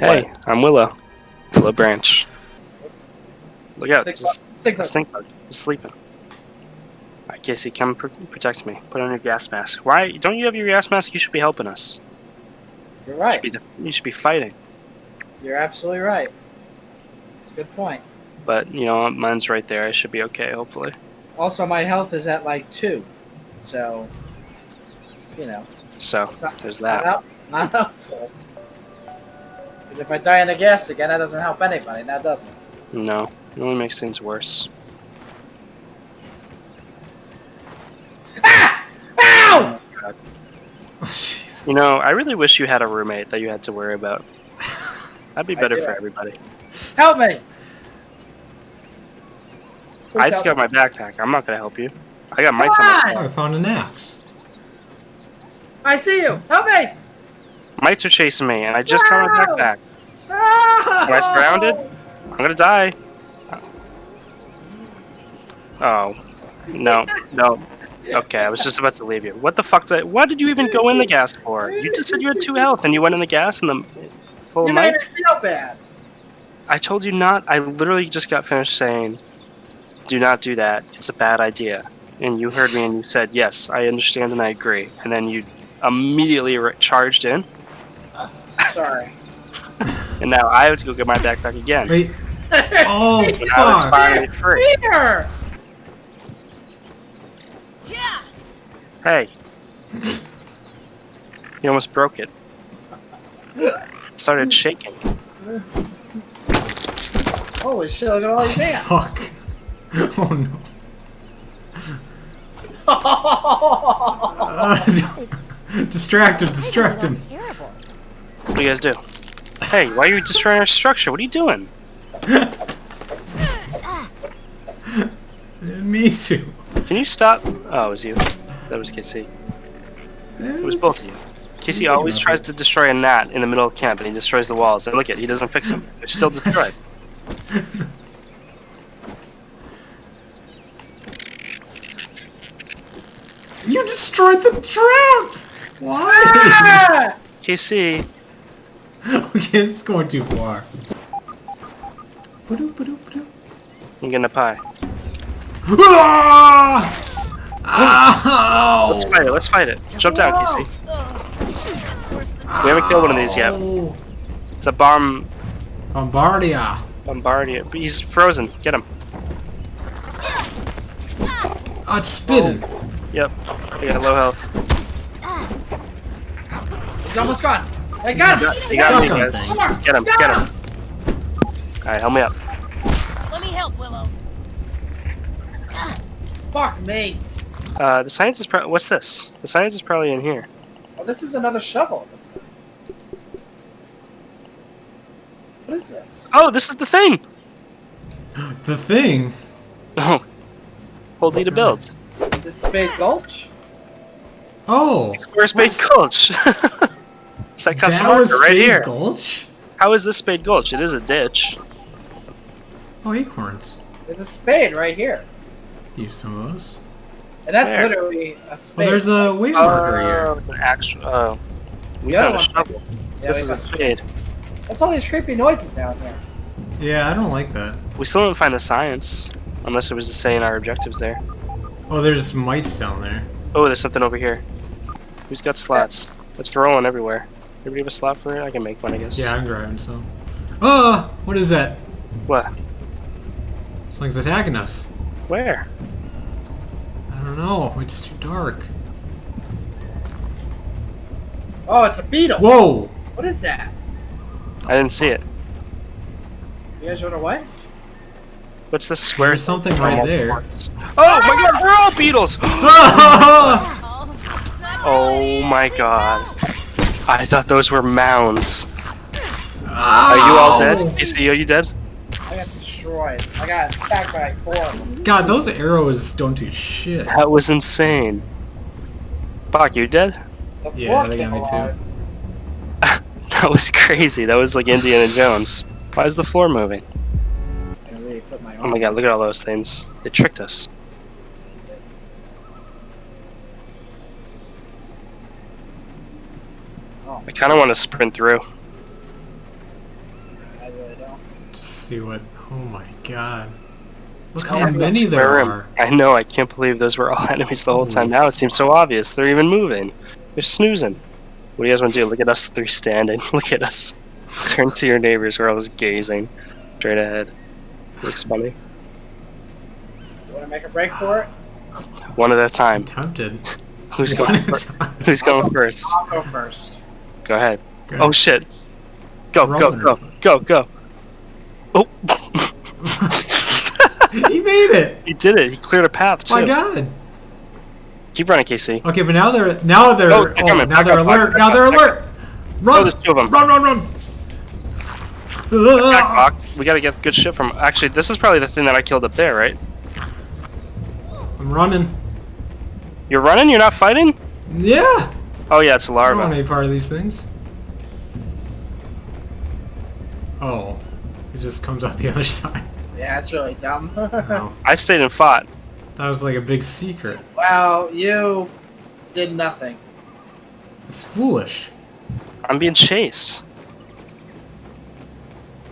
Hey, I'm Willow. Willow Branch. Look out, Stick there's a Stick a stink bug. He's sleeping. Alright, Casey, come pr- protect me. Put on your gas mask. Why? Don't you have your gas mask? You should be helping us. You're You right. should be, you should be fighting. You're absolutely right. It's a good point. But, you know, mine's right there. I should be okay, hopefully. Also, my health is at like two, so you know, So, there's that. help, not helpful. Because if I die in the gas again, that doesn't help anybody. Now does it? No, it only makes things worse. Ah! Ow! Oh, Jesus. You know, I really wish you had a roommate that you had to worry about. That'd be better for everybody. Help me! Please I just got help my backpack. I'm not gonna help you. I got mites Come on my on! Oh, I found an axe. me. I see you. Help me! Mites are chasing me, and I just got my No! backpack. Am Am I surrounded? I'm gonna die. Oh. No, no. Okay, I was just about to leave you. What the fuck did I, What did you even go in the gas for? You just said you had two health and you went in the gas and the full You of mites? feel bad. I told you not. I literally just got finished saying, do not do that. It's a bad idea. And you heard me and you said, yes, I understand and I agree. And then you immediately charged in, Sorry. and now I have to go get my backpack again. Wait. Oh, And now it's fuck. finally free. Here! Hey. You almost broke it. It started shaking. Holy shit, look at all these ants. Fuck. Oh no. Uh, distract him, distract him. Terrible. What do you guys do? Hey, why are you destroying our structure? What are you doing? Me too. Can you stop? Oh, it was you. That was Casey. It was both of you. Casey always tries to destroy a gnat in the middle of camp, and he destroys the walls. And look at, he doesn't fix them. They're still destroyed. You destroyed the trap! Why? Ah! Casey, okay, this is going too far. Ba-doop, ba-doop, ba-doop. I'm getting a pie. Ah! Ow! Let's fight it. Let's fight it. Jump down, Casey. We haven't killed one of these yet. It's a bomb Bombardia. bombardier. But he's frozen. Get him. Oh, it's spitting. Yep. He got low health. He's almost gone. I got him! He got me, Stuck on guys. things. Get him. Get him. Alright, help me up. Let me help, Willow. Fuck me. Uh, the science is pro- what's this? The science is probably in here. Oh, this is another shovel, it looks like. What is this? Oh, this is the thing! The thing. Oh. Hold E to build. This Spade Gulch? Oh. Where's Spade Gulch? it's that custom that was marker right Spade here. Gulch? How is this Spade Gulch? It is a ditch. Oh, acorns. There's a spade right here. Use some of those. And that's Where? literally a Well, spade. there's a weight oh, marker Oh, here. it's an actual. Oh. We The other found a shovel. Yeah, this is a spade. What's all these creepy noises down here? Yeah, I don't like that. We still didn't find the science. Unless it was just saying our objectives there. Oh, there's mites down there. Oh, there's something over here. Who's got slots? It's rolling everywhere. Everybody have a slot for it? I can make one, I guess. Yeah, I'm grabbing some. Oh, what is that? What? Something's attacking us. Where? I don't know. It's too dark. Oh, it's a beetle. Whoa! What is that? I didn't see it. You guys run away? What's this square? There's something right there. Oh my god, we're all beetles! oh my god. I thought those were mounds. Are you all dead? Oh. Casey, are you dead? I got destroyed. I got attacked by four of them. God, those arrows don't do shit. That was insane. Bach, you dead? The Yeah, they got came me too. That was crazy. That was like Indiana Jones. Why is the floor moving? I really put my Oh my god, look at all those things. They tricked us. I kind of want to sprint through. Just see what. Oh my god. Look how many there room. are. I know. I can't believe those were all enemies the whole time. Now it seems so obvious. They're even moving. They're snoozing. What do you guys want to do? Look at us three standing. Look at us. Turn to your neighbors. We're all just gazing straight ahead. Looks funny. You want to make a break for it? One at a time. I'm tempted. Who's going? First? Who's going first? I'll go first. Go ahead. Go. Oh shit! Go go go go go! Oh, he made it! he did it. He cleared a path too. My god! Keep running, Casey. Okay, but now they're now they're Oh, oh, they're coming. now Back they're up, alert. up, now back they're back alert. Run! Oh, there's two of them. Run! Run! Run! Back, Ah! We gotta get good shit from. Actually, this is probably the thing that I killed up there, right? I'm running. You're running. You're not fighting. Yeah. Oh yeah, it's a I don't want any part of these things. Oh, it just comes out the other side. Yeah, it's really dumb. Wow, oh. I stayed and fought. that was like a big secret. Wow, you did nothing. It's foolish. I'm being chased.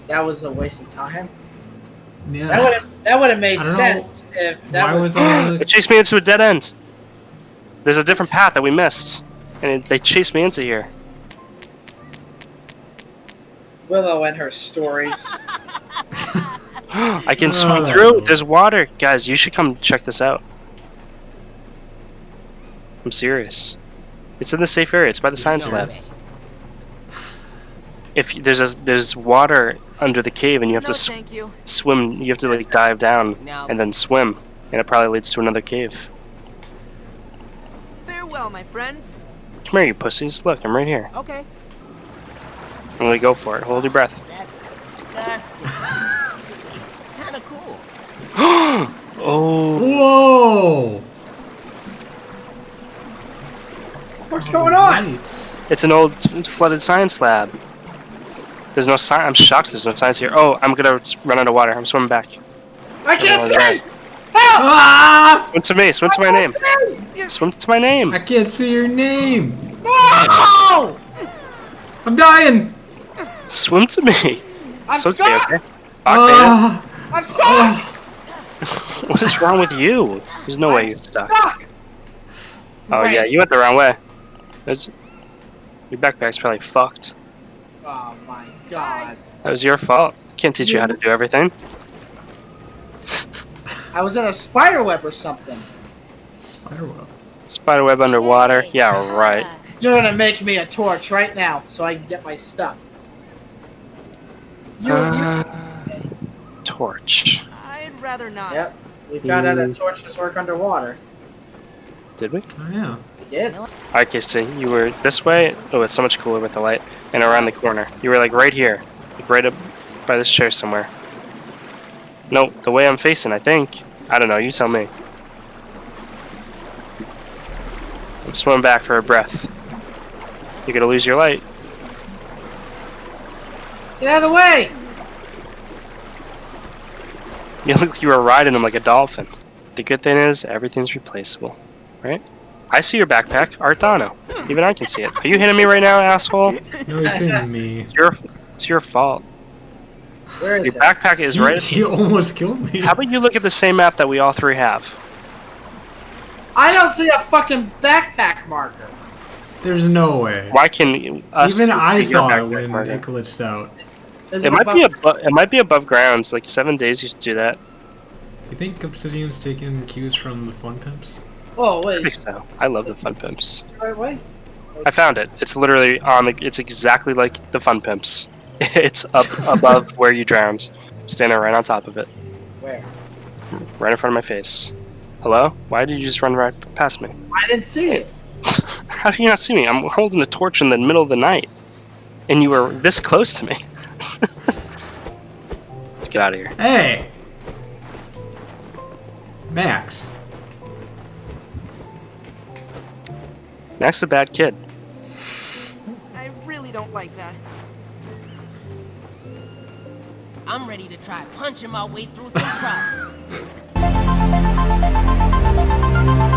That was a waste of time. Yeah. That would have that would have made I don't know. sense if that Why was. was the It chased me into a dead end. There's a different path that we missed, and it, they chased me into here. Willow and her stories. I can swim that uh. through. There's water, guys. You should come check this out. I'm serious. It's in the safe area. It's by the science lab. If you- there's a there's water under the cave, and you have no, to sw- you. swim, you have to like dive down Now, and then swim, and it probably leads to another cave. farewell, my friends. Come here, you pussies. Look, I'm right here. Okay. I'm gonna go for it. Hold your breath. That's disgusting. kind of cool. oh, Whoa! What's going on? Nice. it's an old flooded science lab. There's no science. I'm shocked. There's no science here. Oh, I'm gonna run out of water. I'm swimming back. I can't Oh, see. Ah! Swim to me. Swim to my name. Swim to my name. I can't see your name. No! I'm dying. Swim to me. I'm It's okay. stuck. Okay. Okay. Ah! I'm stuck. What is wrong with you? There's no way you're stuck. stuck. Oh Right. yeah, you went the wrong way. There's, your backpack's probably fucked. Oh my god. That was your fault. Can't teach you how to do everything. I was in a spider web or something. Spiderweb. Spiderweb underwater. Yeah, right. You're gonna make me a torch right now so I can get my stuff. You, Uh, torch. I'd rather not. you, yep. We found out that torches work underwater. Did we? Oh yeah. We did. Alright, Casey, you were this way. Oh, it's so much cooler with the light. And around the corner. You were like right here. Like right up by this chair somewhere. No, the way I'm facing, I think. I don't know, you tell me. I'm swimming back for a breath. You're gonna lose your light. Get out of the way! You look like you were riding him like a dolphin. The good thing is, everything's replaceable. Right? I see your backpack, Artano. Even I can see it. Are you hitting me right now, asshole? No, he's hitting me. It's your, it's your fault. Where is Your it? backpack is He, right. he almost killed me. How about you look at the same map that we all three have? I don't see a fucking backpack marker. There's no way. Why can us Even I saw it backpack when marker? it glitched out. Is It might be above. It might be above grounds. Like seven days used to do that. You think Obsidian's taking cues from the Fun Pimps? Oh I wait, think so. I love the fun pimps. the right way. I found it. It's literally on the. It's exactly like the fun pimps. It's up above where you drowned, standing right on top of it, Where? right in front of my face. Hello? Why did you just run right past me? I didn't see it. How do you not see me? I'm holding a torch in the middle of the night, and you were this close to me. Let's get out of here. Hey! Max. Max, a bad kid. I really don't like that. I'm ready to try punching my way through some problems. Thank you.